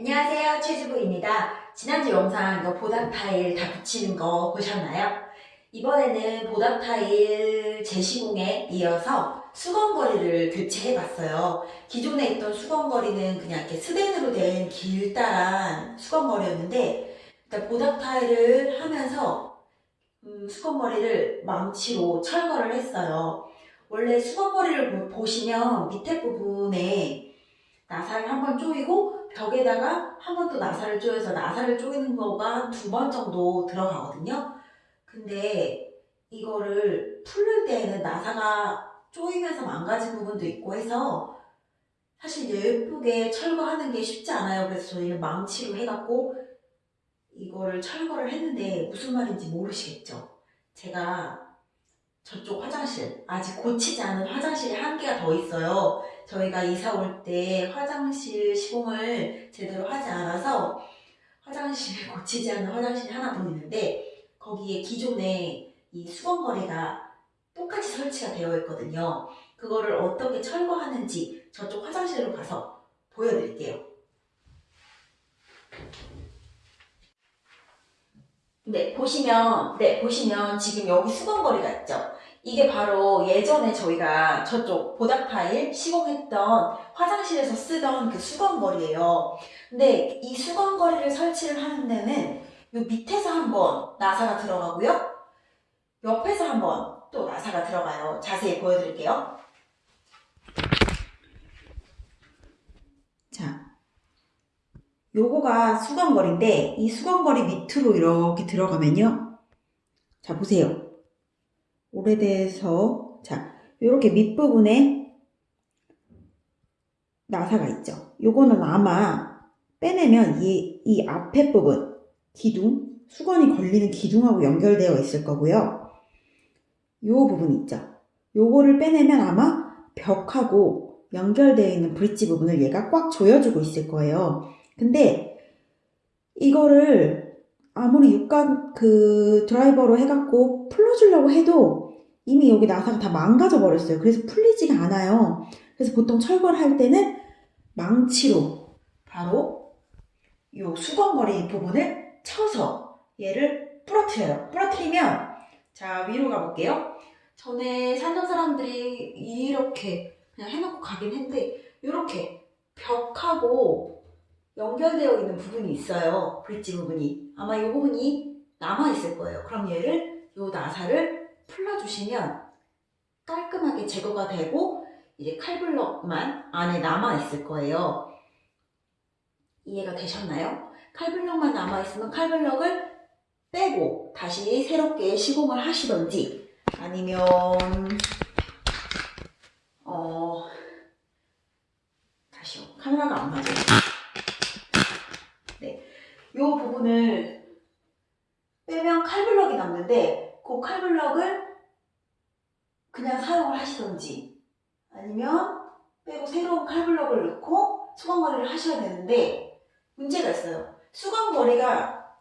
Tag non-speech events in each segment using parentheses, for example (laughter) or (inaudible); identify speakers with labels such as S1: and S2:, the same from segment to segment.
S1: 안녕하세요 최주부입니다. 지난주 영상 이거 보답 타일 다 붙이는 거 보셨나요? 이번에는 보답 타일 재시공에 이어서 수건거리를 교체해봤어요. 기존에 있던 수건거리는 그냥 이렇게 스텐으로 된 길다란 수건거리였는데 일단 보답 타일을 하면서 음, 수건머리를 망치로 철거를 했어요. 원래 수건머리를 보시면 밑에 부분에 나사를 한번 조이고 벽에다가 한 번 또 나사를 조여서 나사를 조이는 거가 두 번 정도 들어가거든요. 근데 이거를 풀릴 때에는 나사가 조이면서 망가진 부분도 있고 해서 사실 예쁘게 철거하는 게 쉽지 않아요. 그래서 저희는 망치로 해갖고 이거를 철거를 했는데 무슨 말인지 모르시겠죠? 제가 저쪽 화장실 아직 고치지 않은 화장실에 한 개가 더 있어요. 저희가 이사 올 때 화장실 시공을 제대로 하지 않아서 화장실 (laughs) 고치지 않은 화장실이 하나 더 있는데 거기에 기존에 이 수건거리가 똑같이 설치가 되어 있거든요. 그거를 어떻게 철거하는지 저쪽 화장실로 가서 보여드릴게요 네, 보시면, 네, 보시면 지금 여기 수건거리가 있죠? 이게 바로 예전에 저희가 저쪽 보답 타일 시공했던 화장실에서 쓰던 그 수건거리예요. 근데 이 수건거리를 설치를 하는 데는 요 밑에서 한번 나사가 들어가고요. 옆에서 한번 또 나사가 들어가요. 자세히 보여드릴게요. 자, 요거가 수건거리인데 이 수건거리 밑으로 이렇게 들어가면요. 자, 보세요. 오래돼서 자 이렇게 밑부분에 나사가 있죠. 요거는 아마 빼내면 이, 이 앞에 부분 기둥 수건이 걸리는 기둥하고 연결되어 있을 거고요. 요 부분 있죠. 요거를 빼내면 아마 벽하고 연결되어 있는 브릿지 부분을 얘가 꽉 조여주고 있을 거예요. 근데 이거를 아무리 육각 그 드라이버로 해갖고 풀어주려고 해도 이미 여기 나사가 다 망가져 버렸어요. 그래서 풀리지가 않아요. 그래서 보통 철거를 할 때는 망치로 바로 이 수건머리 부분을 쳐서 얘를 부러뜨려요. 부러뜨리면 자 위로 가볼게요. 전에 살던 사람들이 이렇게 그냥 해놓고 가긴 했는데 이렇게 벽하고 연결되어 있는 부분이 있어요. 브릿지 부분이. 아마 이 부분이 남아있을 거예요. 그럼 얘를 이 나사를 풀러주시면 깔끔하게 제거가 되고 이제 칼블럭만 안에 남아있을 거예요. 이해가 되셨나요? 칼블럭만 남아있으면 칼블럭을 빼고 다시 새롭게 시공을 하시던지 아니면 어 다시요 카메라가 안 맞아요 이 부분을 빼면 칼블럭이 남는데 그 칼블럭을 그냥 사용을 하시던지 아니면 빼고 새로운 칼블럭을 넣고 수건거리를 하셔야 되는데 문제가 있어요. 수건거리가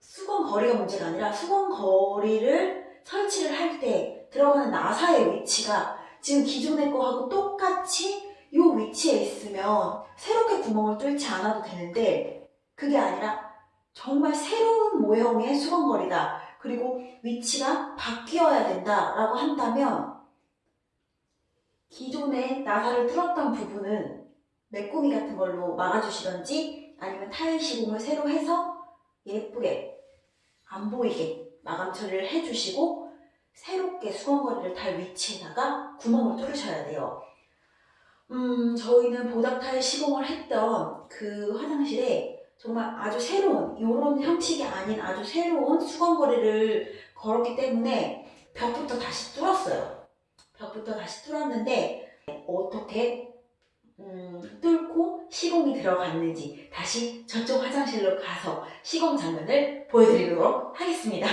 S1: 수건거리가 문제가 아니라 수건거리를 설치를 할 때 들어가는 나사의 위치가 지금 기존의 거하고 똑같이 이 위치에 있으면 새롭게 구멍을 뚫지 않아도 되는데 그게 아니라 정말 새로운 모형의 수건거리다. 그리고 위치가 바뀌어야 된다라고 한다면 기존에 나사를 뚫었던 부분은 메꾸미 같은 걸로 막아주시던지 아니면 타일 시공을 새로 해서 예쁘게 안 보이게 마감 처리를 해주시고 새롭게 수건거리를 달 위치에다가 구멍을 뚫으셔야 돼요. 음, 저희는 보답 타일 시공을 했던 그 화장실에 정말 아주 새로운 이런 형식이 아닌 아주 새로운 수건거리를 걸었기 때문에 벽부터 다시 뚫었어요. 벽부터 다시 뚫었는데 어떻게 음, 뚫고 시공이 들어갔는지 다시 저쪽 화장실로 가서 시공 장면을 보여드리도록 하겠습니다.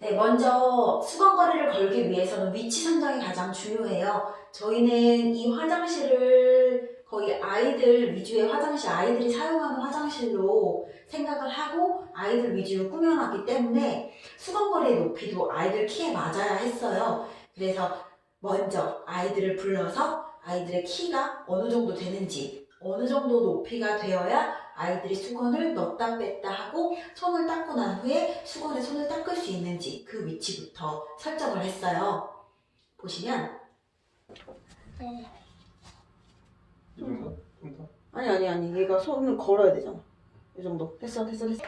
S1: 네, 먼저 수건거리를 걸기 위해서는 위치 선정이 가장 중요해요. 저희는 이 화장실을 거의 아이들 위주의 화장실, 아이들이 사용하는 화장실로 생각을 하고 아이들 위주로 꾸며놨기 때문에 수건거리의 높이도 아이들 키에 맞아야 했어요. 그래서 먼저 아이들을 불러서 아이들의 키가 어느 정도 되는지 어느 정도 높이가 되어야 아이들이 수건을 넣었다 뺐다 하고 손을 닦고 난 후에 수건에 손을 닦을 수 있는지 그 위치부터 설정을 했어요. 보시면
S2: 이 정도? 좀 더?
S3: 아니 아니 아니 얘가 손을 걸어야 되잖아 이 정도 됐어 됐어 됐어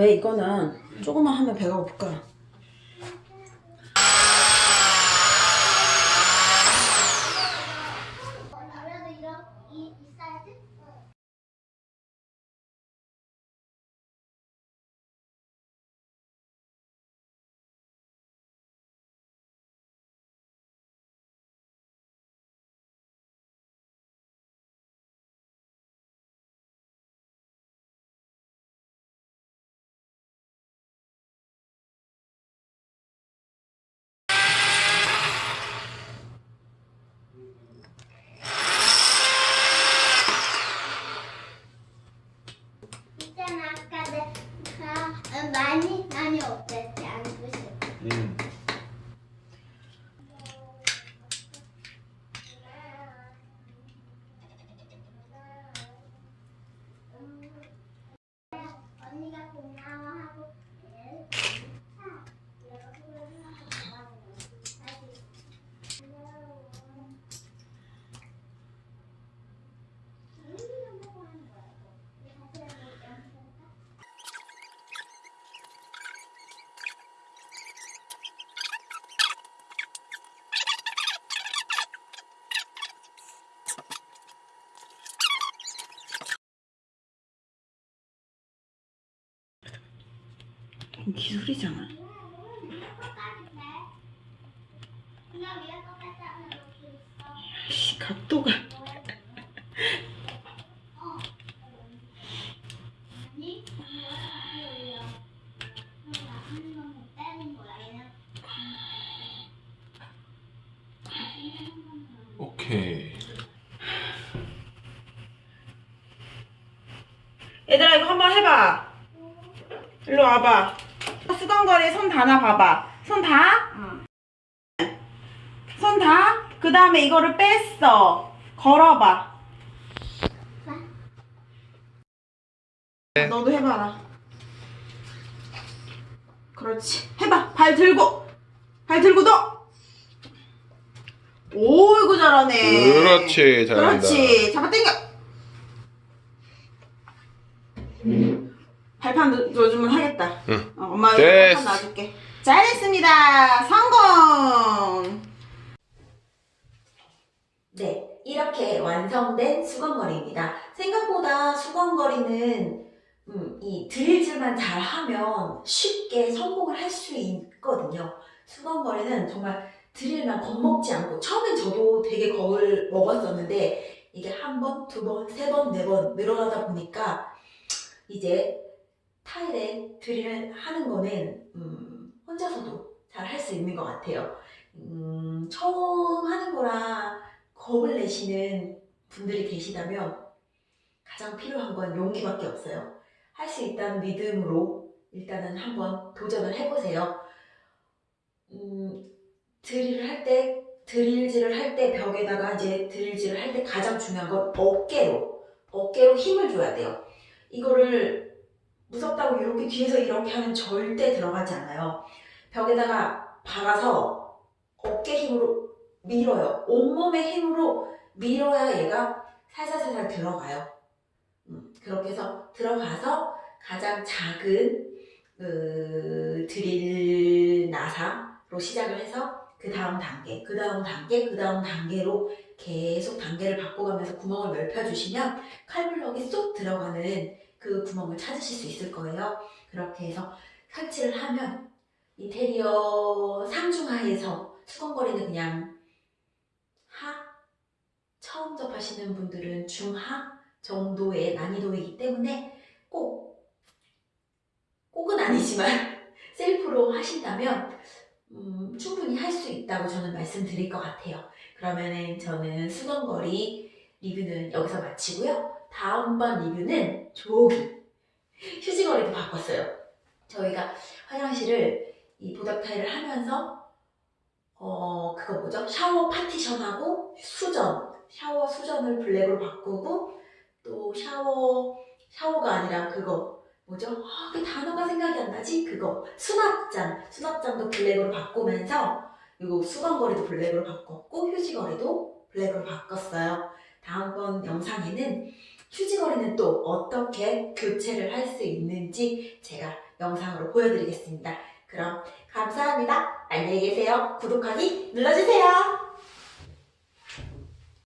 S3: 왜 이거는 조금만 하면 배가 고플까
S4: 그래도 이런 이 있어야지. 있잖아 아까 내가 많이 많이 없댔지 안 부실.
S2: 음.
S4: 언니가 고마워하고
S3: 이건 기술이잖아. 씨 각도가
S2: 오케이.
S3: 얘들아 이거 한번 해봐 일로 와봐 수건거리 손 다나 봐봐. 손 다? 손 다? 그 다음에 이거를 뺐어. 걸어봐. 너도 해봐라. 그렇지. 해봐. 발 들고. 발 들고 너 오이구 잘하네.
S2: 그렇지, 잘한다.
S3: 그렇지. 잡아 당겨 발판 넣- 넣어주면 하겠다
S2: 응.
S3: 어, 엄마. 발판 놔줄게 잘했습니다 성공
S1: 네, 이렇게 완성된 수건거리입니다. 생각보다 수건거리는 음, 이 드릴질만 잘 하면 쉽게 성공을 할 수 있거든요. 수건거리는 정말 드릴만 겁먹지 않고 처음엔 저도 되게 겁을 먹었었는데 이게 한 번, 두 번, 세 번, 네 번 늘어나다 보니까 이제 타일에 드릴을 하는 거는 음, 혼자서도 잘 할 수 있는 것 같아요. 음, 처음 하는 거라 겁을 내시는 분들이 계시다면 가장 필요한 건 용기밖에 없어요. 할 수 있다는 믿음으로 일단은 한번 도전을 해보세요. 음, 드릴을 할 때, 드릴질을 할 때 벽에다가 이제 드릴질을 할 때 가장 중요한 건 어깨로, 어깨로 힘을 줘야 돼요. 이거를 무섭다고 이렇게 뒤에서 이렇게 하면 절대 들어가지 않아요. 벽에다가 박아서 어깨 힘으로 밀어요. 온몸의 힘으로 밀어야 얘가 살살살살 들어가요. 음, 그렇게 해서 들어가서 가장 작은 그 드릴 나사로 시작을 해서 그 다음 단계, 그 다음 단계, 그 다음 단계로 계속 단계를 바꿔가면서 구멍을 넓혀주시면 칼블럭이 쏙 들어가는 그 구멍을 찾으실 수 있을 거예요. 그렇게 해서 설치를 하면 인테리어 상중하에서 수건거리는 그냥 하? 처음 접하시는 분들은 중하 정도의 난이도이기 때문에 꼭, 꼭은 아니지만 (laughs) 셀프로 하신다면 음, 충분히 할 수 있다고 저는 말씀드릴 것 같아요. 그러면은 저는 수건거리 리뷰는 여기서 마치고요. 다음번 리뷰는 조기 휴지거리도 바꿨어요. 저희가 화장실을 이 보답 타일을 하면서 어 그거 뭐죠? 샤워 파티션하고 수전 샤워 수전을 블랙으로 바꾸고 또 샤워 샤워가 아니라 그거 뭐죠? 아, 그 단어가 생각이 안 나지? 그거 수납장 수납장도 블랙으로 바꾸면서 그리고 수건거리도 블랙으로 바꿨고 휴지거리도 블랙으로 바꿨어요. 다음번 영상에는 휴지거리는 또 어떻게 교체를 할 수 있는지 제가 영상으로 보여드리겠습니다. 그럼 감사합니다. 안녕히 계세요. 구독하기 눌러주세요.